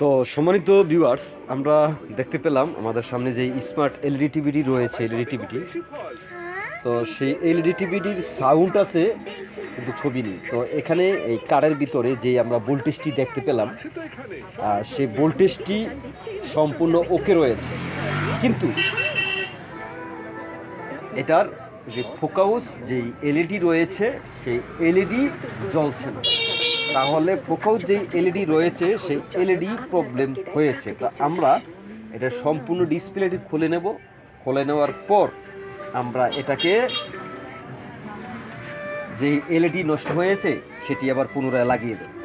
তো সম্মানিত ভিউয়ার্স আমরা দেখতে পেলাম আমাদের সামনে যে স্মার্ট এলইডি টিভিটি রয়েছে এলইডি টিভিটি তো সেই এলইডি টিভিটির সাউন্ড আছে কিন্তু ছবি নেই। তো এখানে এই কারের ভিতরে যে আমরা ভোল্টেজটি দেখতে পেলাম সেই ভোল্টেজটি সম্পূর্ণ ওকে রয়েছে। কিন্তু এটার যে ফোকাস যেই এলইডি রয়েছে, সেই এলইডি জ্বলছে না। তাহলে কোথাও যেই এলইডি রয়েছে, সেই এলইডি প্রবলেম হয়েছে। তা আমরা এটা সম্পূর্ণ ডিসপ্লেটি খুলে নেব। খুলে নেওয়ার পর আমরা এটাকে যেই এলইডি নষ্ট হয়েছে, সেটি আবার পুনরায় লাগিয়ে দেব।